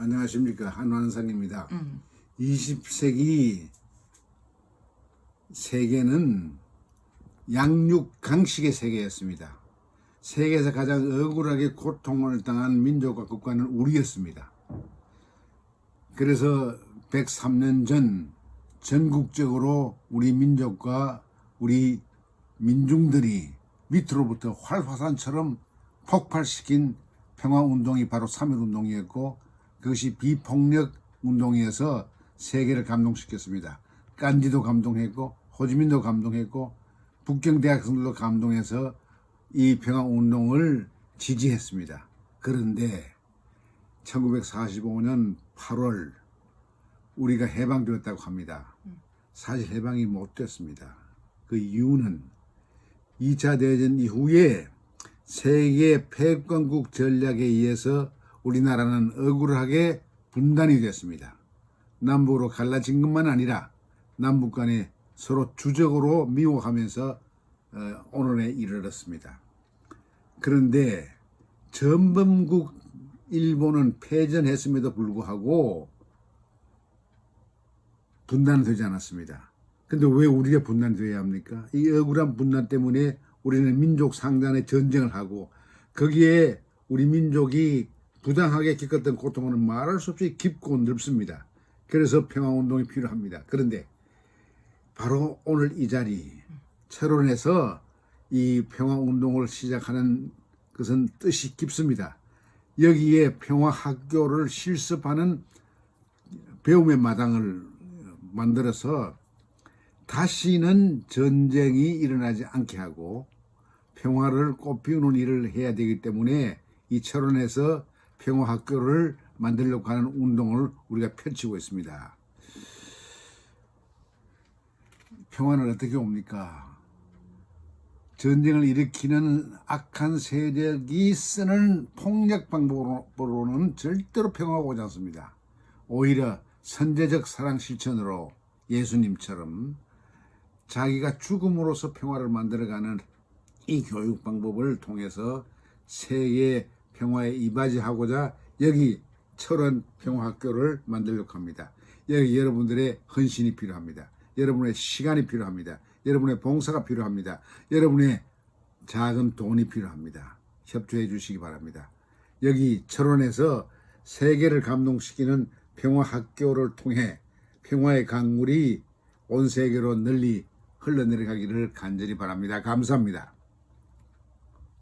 안녕하십니까 한완상입니다. 음. 20세기 세계는 양육 강식의 세계였습니다. 세계에서 가장 억울하게 고통을 당한 민족과 국가는 우리였습니다. 그래서 103년 전 전국적으로 우리 민족과 우리 민중들이 밑으로부터 활화산처럼 폭발시킨 평화운동이 바로 3.1운동이었고 그것이 비폭력 운동이어서 세계를 감동시켰습니다. 깐디도 감동했고 호지민도 감동했고 북경 대학생들도 감동해서 이 평화운동을 지지했습니다. 그런데 1945년 8월 우리가 해방되었다고 합니다. 사실 해방이 못 됐습니다. 그 이유는 2차 대전 이후에 세계 패권국 전략에 의해서 우리나라는 억울하게 분단이 됐습니다. 남북으로 갈라진 것만 아니라 남북 간에 서로 주적으로 미워하면서 어, 오늘에 이르렀습니다. 그런데 전범국 일본은 패전했음에도 불구하고 분단되지 않았습니다. 근데 왜 우리가 분단되어야 합니까? 이 억울한 분단 때문에 우리는 민족 상단의 전쟁을 하고 거기에 우리 민족이 부당하게 겪었던 고통은 말할 수 없이 깊고 넓습니다. 그래서 평화운동이 필요합니다. 그런데 바로 오늘 이 자리 철원에서 이 평화운동을 시작하는 것은 뜻이 깊습니다. 여기에 평화학교를 실습하는 배움의 마당을 만들어서 다시는 전쟁이 일어나지 않게 하고 평화를 꽃피우는 일을 해야 되기 때문에 이 철원에서 평화학교를 만들려고 하는 운동을 우리가 펼치고 있습니다. 평화는 어떻게 옵니까? 전쟁을 일으키는 악한 세력이 쓰는 폭력 방법으로는 절대로 평화가 오지 않습니다. 오히려 선제적 사랑 실천으로 예수님처럼 자기가 죽음으로써 평화를 만들어가는 이 교육 방법을 통해서 세계 평화에 이바지하고자 여기 철원 평화학교를 만들려고 합니다. 여기 여러분들의 헌신이 필요합니다. 여러분의 시간이 필요합니다. 여러분의 봉사가 필요합니다. 여러분의 작은 돈이 필요합니다. 협조해 주시기 바랍니다. 여기 철원에서 세계를 감동시키는 평화학교를 통해 평화의 강물이 온 세계로 널리 흘러내려가기를 간절히 바랍니다. 감사합니다.